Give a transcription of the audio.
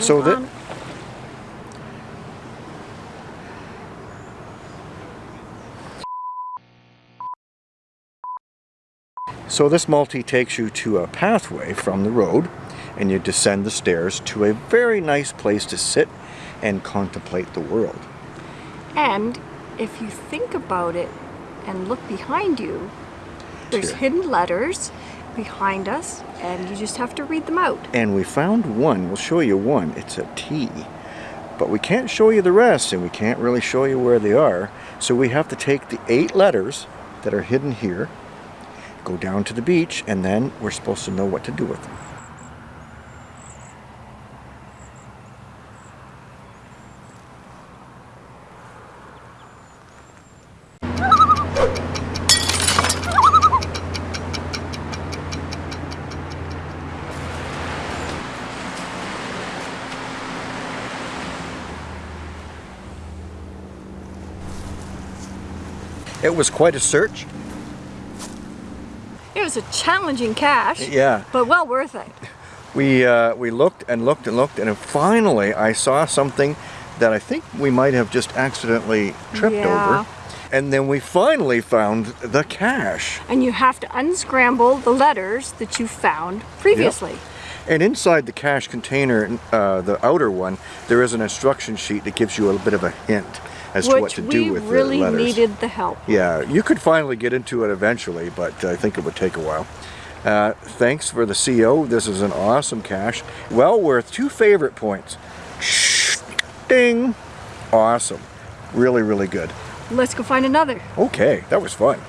So that. Um, so this multi takes you to a pathway from the road and you descend the stairs to a very nice place to sit and contemplate the world. And if you think about it and look behind you, there's Here. hidden letters behind us and you just have to read them out. And we found one, we'll show you one, it's a T. But we can't show you the rest and we can't really show you where they are. So we have to take the eight letters that are hidden here, go down to the beach, and then we're supposed to know what to do with them. It was quite a search. It was a challenging cache, Yeah. but well worth it. We, uh, we looked and looked and looked and finally I saw something that I think we might have just accidentally tripped Yeah. over. And then we finally found the cache. And you have to unscramble the letters that you found previously. And inside the cache container, uh, the outer one, there is an instruction sheet that gives you a little bit of a hint as to what Which to we do with really the letters. needed the help. Yeah, you could finally get into it eventually, but I think it would take a while. Uh, thanks for the CO. This is an awesome cache. Well worth two favorite points. Ding! Awesome. Really, really good. Let's go find another. Okay, that was fun.